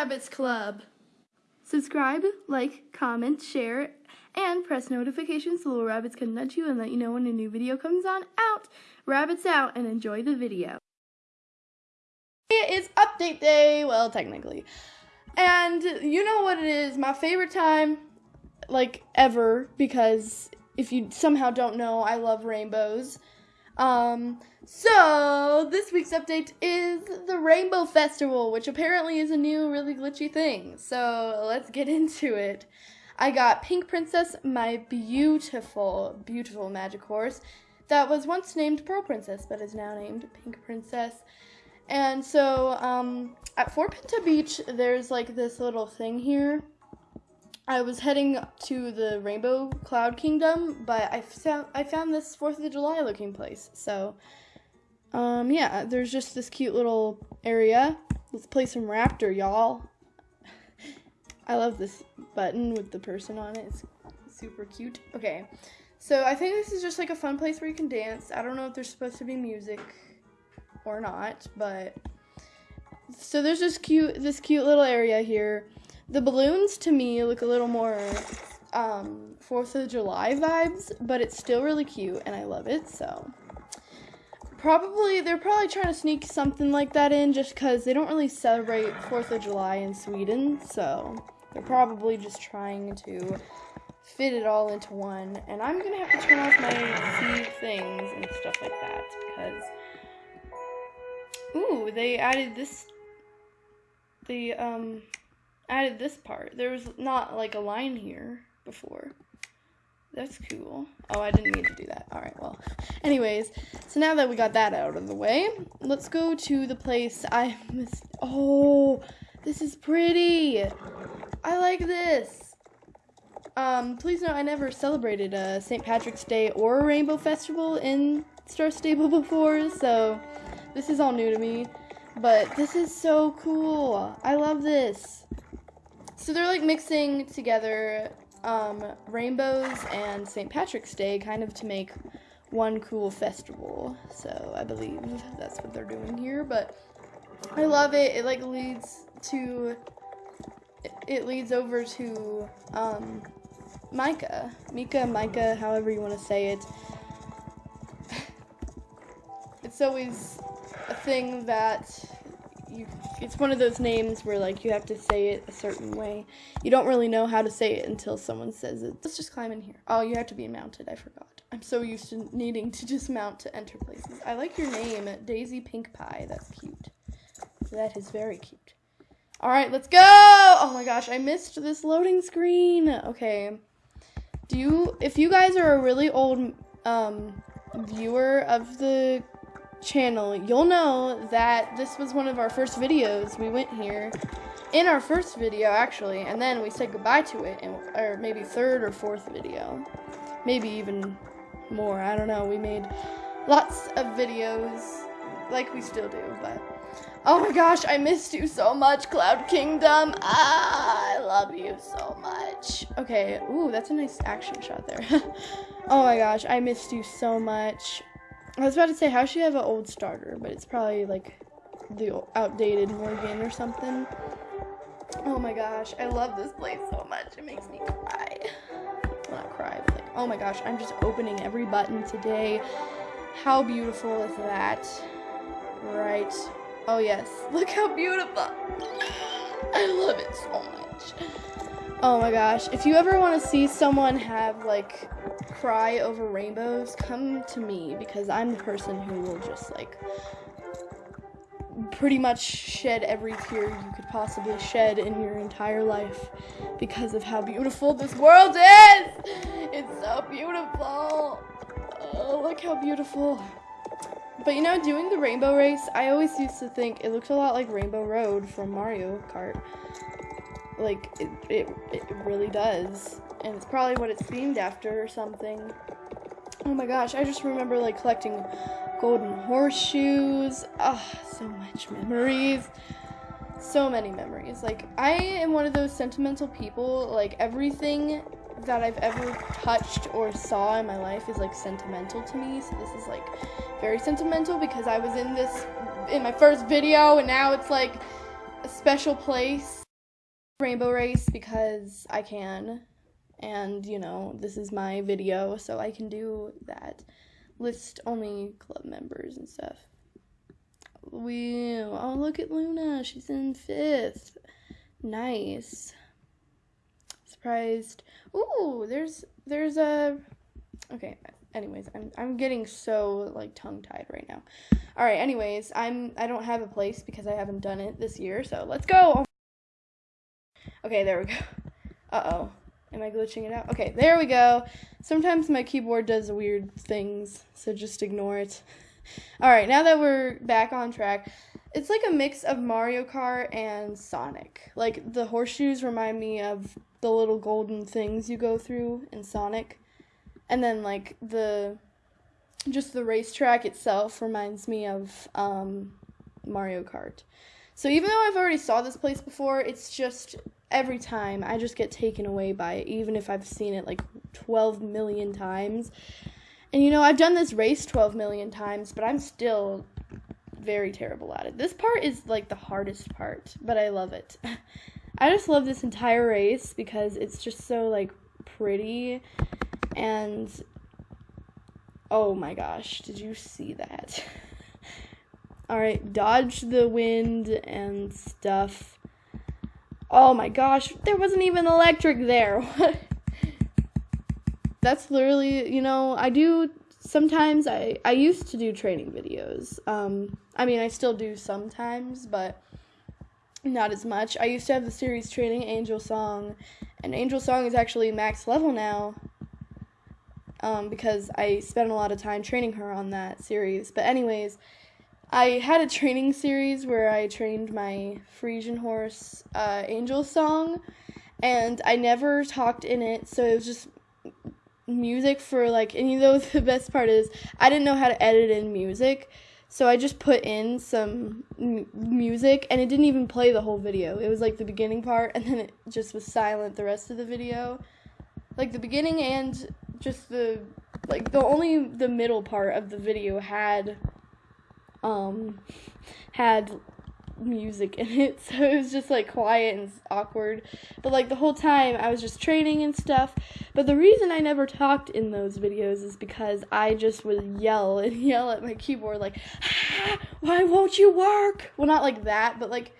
Rabbits Club. Subscribe, like, comment, share, and press notifications so little rabbits can nudge you and let you know when a new video comes on out. Rabbits out and enjoy the video. It is update day, well, technically. And you know what it is, my favorite time, like, ever, because if you somehow don't know, I love rainbows. Um, so this week's update is the Rainbow Festival, which apparently is a new, really glitchy thing. So let's get into it. I got Pink Princess, my beautiful, beautiful magic horse that was once named Pearl Princess, but is now named Pink Princess. And so um, at Fort Pinta Beach, there's like this little thing here I was heading to the Rainbow Cloud Kingdom, but I found I found this Fourth of July looking place. So, um, yeah, there's just this cute little area. Let's play some Raptor, y'all. I love this button with the person on it. It's super cute. Okay, so I think this is just like a fun place where you can dance. I don't know if there's supposed to be music or not, but so there's this cute this cute little area here the balloons to me look a little more um, Fourth of July vibes, but it's still really cute and I love it. So probably they're probably trying to sneak something like that in just because they don't really celebrate Fourth of July in Sweden. So they're probably just trying to fit it all into one. And I'm gonna have to turn off my things and stuff like that because ooh, they added this the um added this part. There was not like a line here before. That's cool. Oh, I didn't mean to do that. All right, well. Anyways, so now that we got that out of the way, let's go to the place I missed. Oh, this is pretty. I like this. Um, please note I never celebrated a St. Patrick's Day or a Rainbow Festival in Star Stable before, so this is all new to me. But this is so cool. I love this. So they're like mixing together um, rainbows and St. Patrick's Day kind of to make one cool festival. So I believe that's what they're doing here. But I love it. It like leads to it leads over to um, Micah, Mika, Micah, however you want to say it. it's always a thing that you it's one of those names where like you have to say it a certain way. You don't really know how to say it until someone says it. Let's just climb in here. Oh, you have to be mounted. I forgot. I'm so used to needing to just mount to enter places. I like your name, Daisy Pink Pie. That's cute. That is very cute. All right, let's go. Oh my gosh, I missed this loading screen. Okay. Do you if you guys are a really old um viewer of the channel, you'll know that this was one of our first videos. We went here in our first video, actually, and then we said goodbye to it, in, or maybe third or fourth video. Maybe even more, I don't know. We made lots of videos, like we still do, but... Oh my gosh, I missed you so much, Cloud Kingdom. Ah, I love you so much. Okay, ooh, that's a nice action shot there. oh my gosh, I missed you so much. I was about to say, how should you have an old starter? But it's probably like the outdated Morgan or something. Oh my gosh, I love this place so much. It makes me cry. Not cry, but like, oh my gosh, I'm just opening every button today. How beautiful is that? Right. Oh yes, look how beautiful. I love it so much. Oh my gosh, if you ever want to see someone have like cry over rainbows, come to me because I'm the person who will just like pretty much shed every tear you could possibly shed in your entire life because of how beautiful this world is. It's so beautiful. Oh, look how beautiful. But you know, doing the rainbow race, I always used to think it looked a lot like Rainbow Road from Mario Kart. Like, it, it, it really does and it's probably what it's themed after or something. Oh my gosh, I just remember like collecting golden horseshoes. Ah, oh, so much memories. So many memories. Like I am one of those sentimental people, like everything that I've ever touched or saw in my life is like sentimental to me. So this is like very sentimental because I was in this in my first video and now it's like a special place rainbow race because I can. And, you know, this is my video, so I can do that. List only club members and stuff. We oh look at Luna, she's in fifth. Nice. Surprised. Ooh, there's there's a okay. Anyways, I'm I'm getting so like tongue tied right now. All right. Anyways, I'm I don't have a place because I haven't done it this year. So let's go. Okay, there we go. Uh oh. Am I glitching it out? Okay, there we go. Sometimes my keyboard does weird things, so just ignore it. All right, now that we're back on track, it's like a mix of Mario Kart and Sonic. Like the horseshoes remind me of the little golden things you go through in Sonic. And then like the just the racetrack itself reminds me of um, Mario Kart. So even though I've already saw this place before, it's just every time I just get taken away by it, even if I've seen it like 12 million times. And you know, I've done this race 12 million times, but I'm still very terrible at it. This part is like the hardest part, but I love it. I just love this entire race because it's just so like pretty and oh my gosh, did you see that? All right, dodge the wind and stuff. Oh my gosh, there wasn't even electric there. That's literally, you know, I do sometimes I I used to do training videos. Um I mean, I still do sometimes, but not as much. I used to have the series training Angel Song, and Angel Song is actually max level now. Um, because I spent a lot of time training her on that series. But anyways, I had a training series where I trained my Frisian horse, uh, Angel Song, and I never talked in it, so it was just music for like, and you know, the best part is I didn't know how to edit in music, so I just put in some m- music, and it didn't even play the whole video. It was like the beginning part, and then it just was silent the rest of the video. Like the beginning and just the, like, the only the middle part of the video had um, had music in it, so it was just like quiet and awkward. But like the whole time I was just training and stuff. But the reason I never talked in those videos is because I just would yell and yell at my keyboard like, ah, "Why won't you work?" Well, not like that, but like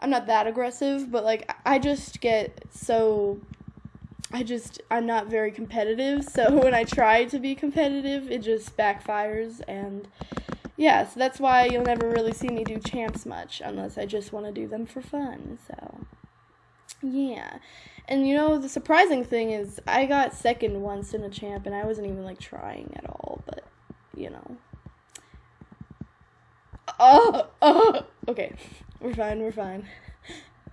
I'm not that aggressive, but like I just get so I just I'm not very competitive, so when I try to be competitive, it just backfires and yeah, so that's why you'll never really see me do champs much unless I just want to do them for fun. So, yeah. And you know, the surprising thing is I got second once in a champ and I wasn't even like trying at all, but you know. Oh, oh. Okay. We're fine, we're fine.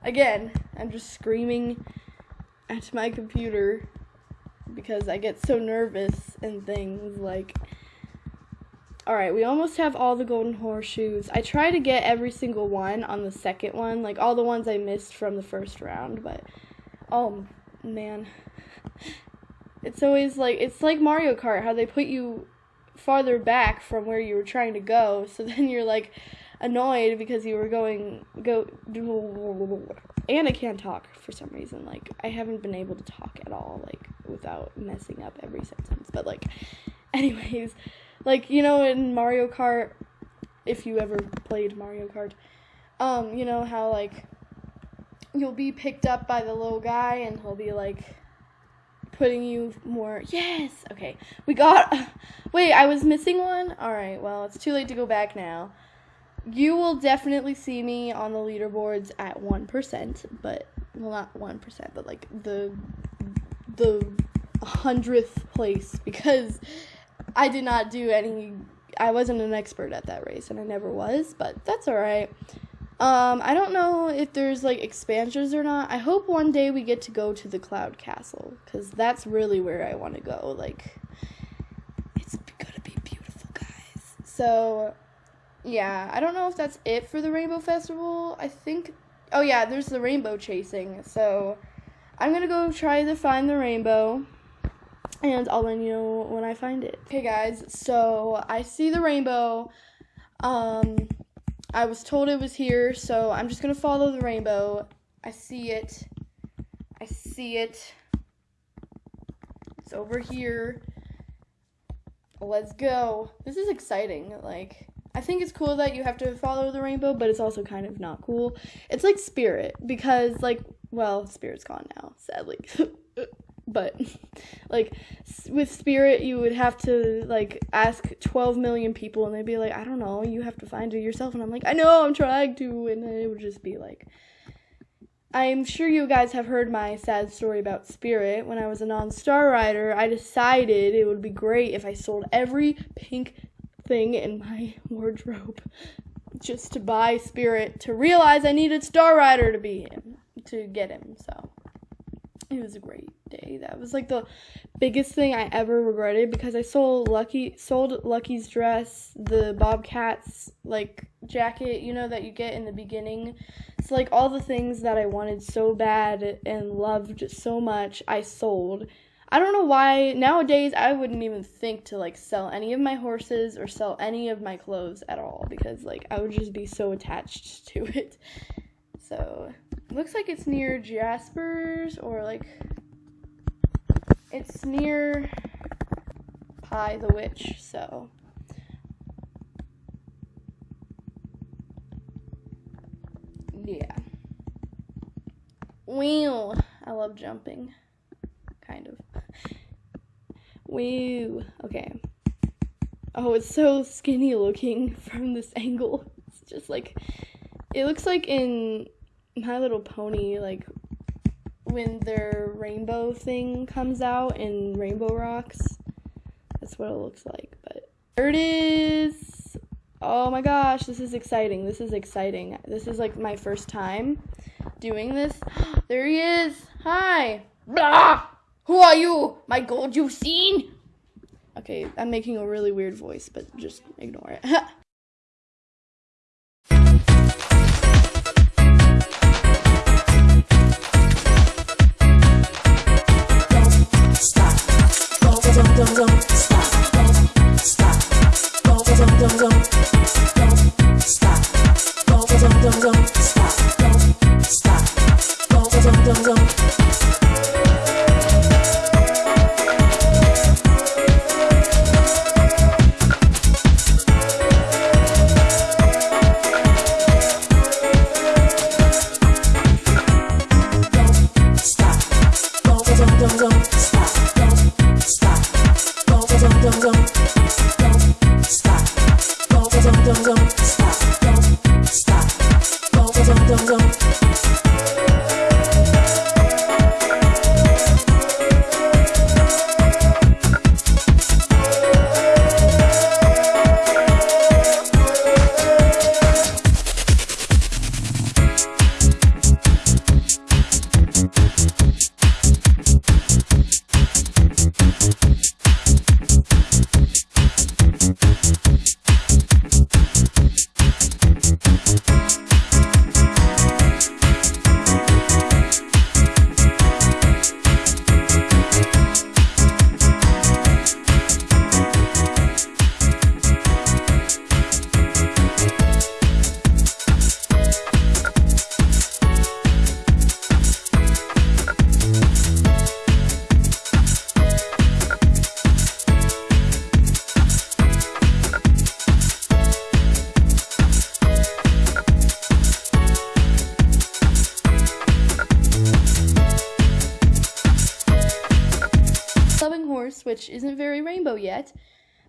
Again, I'm just screaming at my computer because I get so nervous and things like Alright, we almost have all the golden horseshoes. I try to get every single one on the second one, like all the ones I missed from the first round, but oh man. It's always like it's like Mario Kart how they put you farther back from where you were trying to go, so then you're like annoyed because you were going go and I can't talk for some reason. Like I haven't been able to talk at all like without messing up every sentence. But like anyways, like, you know, in Mario Kart, if you ever played Mario Kart, um, you know how, like, you'll be picked up by the little guy and he'll be, like, putting you more. Yes! Okay. We got. Wait, I was missing one? Alright, well, it's too late to go back now. You will definitely see me on the leaderboards at 1%, but. Well, not 1%, but, like, the. The hundredth place because I did not do any. I wasn't an expert at that race, and I never was, but that's all right. Um, I don't know if there's like expansions or not. I hope one day we get to go to the Cloud Castle because that's really where I want to go. Like, it's gonna be beautiful, guys. So, yeah, I don't know if that's it for the Rainbow Festival. I think. Oh yeah, there's the rainbow chasing. So, I'm gonna go try to find the rainbow and I'll let you know when I find it. Okay, guys, so I see the rainbow. Um, I was told it was here, so I'm just gonna follow the rainbow. I see it. I see it. It's over here. Let's go. This is exciting. Like, I think it's cool that you have to follow the rainbow, but it's also kind of not cool. It's like Spirit, because, like, well, Spirit's gone now, sadly. but like with spirit you would have to like ask 12 million people and they'd be like i don't know you have to find it yourself and i'm like i know i'm trying to and it would just be like i'm sure you guys have heard my sad story about spirit. When i was a non-star rider i decided it would be great if i sold every pink thing in my wardrobe just to buy spirit to realize i needed star rider to be him to get him so it was a great day. That was like the biggest thing I ever regretted because I sold Lucky sold Lucky's dress, the Bobcats like jacket, you know that you get in the beginning. So like all the things that I wanted so bad and loved so much, I sold. I don't know why nowadays I wouldn't even think to like sell any of my horses or sell any of my clothes at all because like I would just be so attached to it. So, looks like it's near Jasper's or like it's near Pie the Witch, so. Yeah. Wheel. I love jumping. Kind of. Woo. Okay. Oh, it's so skinny looking from this angle. It's just like. It looks like in My Little Pony, like when their rainbow thing comes out in Rainbow Rocks. That's what it looks like. But there it is. Oh my gosh, this is exciting. This is exciting. This is like my first time doing this. there he is. Hi. Blah. Who are you? My gold you've seen? Okay, I'm making a really weird voice, but just ignore it. which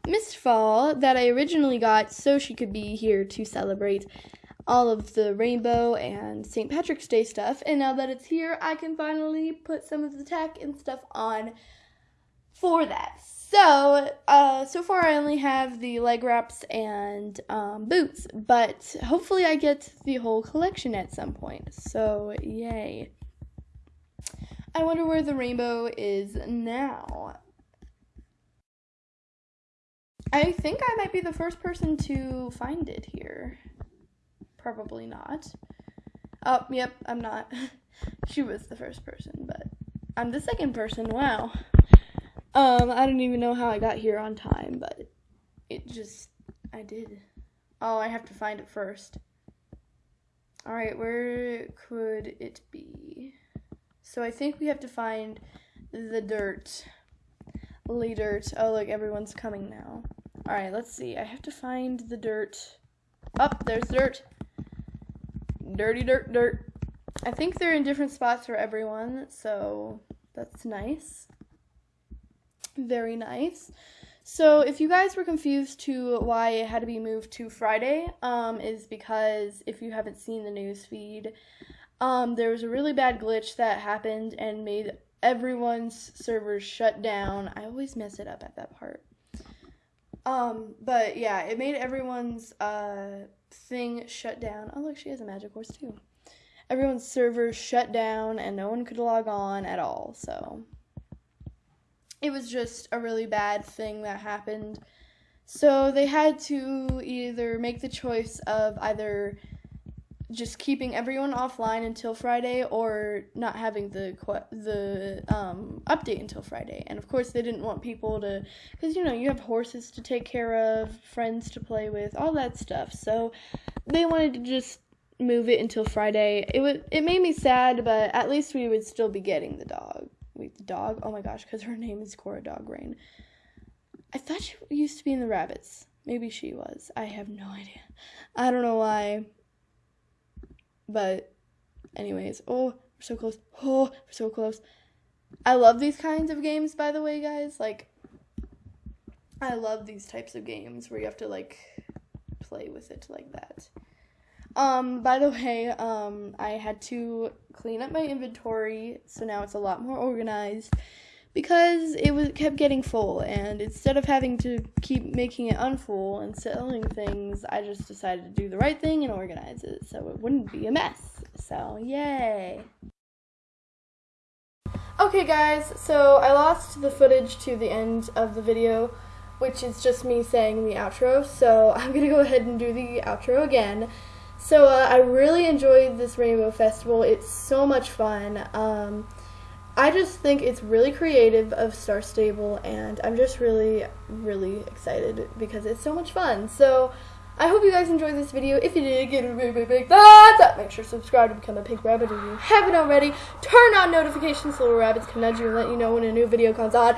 Mistfall, that I originally got so she could be here to celebrate all of the rainbow and St. Patrick's Day stuff. And now that it's here, I can finally put some of the tech and stuff on for that. So, uh, so far I only have the leg wraps and um, boots, but hopefully I get the whole collection at some point. So, yay. I wonder where the rainbow is now. I think I might be the first person to find it here. Probably not. Oh, yep, I'm not. she was the first person, but I'm the second person. Wow. Um, I don't even know how I got here on time, but it just I did. Oh, I have to find it first. All right, where could it be? So I think we have to find the dirt. Lee dirt. Oh, look, everyone's coming now. All right, let's see. I have to find the dirt. Up, oh, there's dirt. Dirty dirt, dirt. I think they're in different spots for everyone, so that's nice. Very nice. So if you guys were confused to why it had to be moved to Friday, um, is because if you haven't seen the news feed, um, there was a really bad glitch that happened and made everyone's servers shut down. I always mess it up at that part. Um, but yeah, it made everyone's uh thing shut down. Oh look, she has a magic horse too. Everyone's servers shut down and no one could log on at all. So it was just a really bad thing that happened. So they had to either make the choice of either just keeping everyone offline until Friday or not having the the um, update until Friday. And of course, they didn't want people to, because you know you have horses to take care of, friends to play with, all that stuff. So they wanted to just move it until Friday. It would it made me sad, but at least we would still be getting the dog. Wait, the dog? Oh my gosh, because her name is Cora Dog Rain. I thought she used to be in the rabbits. Maybe she was. I have no idea. I don't know why. But, anyways, oh, we're so close. Oh, we're so close. I love these kinds of games, by the way, guys. Like, I love these types of games where you have to, like, play with it like that. Um, by the way, um, I had to clean up my inventory, so now it's a lot more organized because it was kept getting full and instead of having to keep making it unfull and selling things i just decided to do the right thing and organize it so it wouldn't be a mess. So yay. Okay guys so i lost the footage to the end of the video which is just me saying the outro so i'm gonna go ahead and do the outro again. So uh, i really enjoyed this rainbow festival. It's so much fun. Um, I just think it's really creative of Star Stable, and I'm just really, really excited because it's so much fun. So, I hope you guys enjoyed this video. If you did, give it a big, big, big thumbs up. Make sure to subscribe to become a pink rabbit if you haven't already. Turn on notifications so little rabbits can nudge you and let you know when a new video comes on.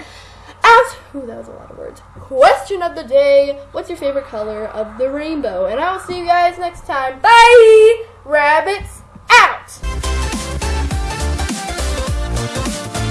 Ask, ooh, that was a lot of words. Question of the day, what's your favorite color of the rainbow? And I will see you guys next time. Bye! Rabbits Thank you.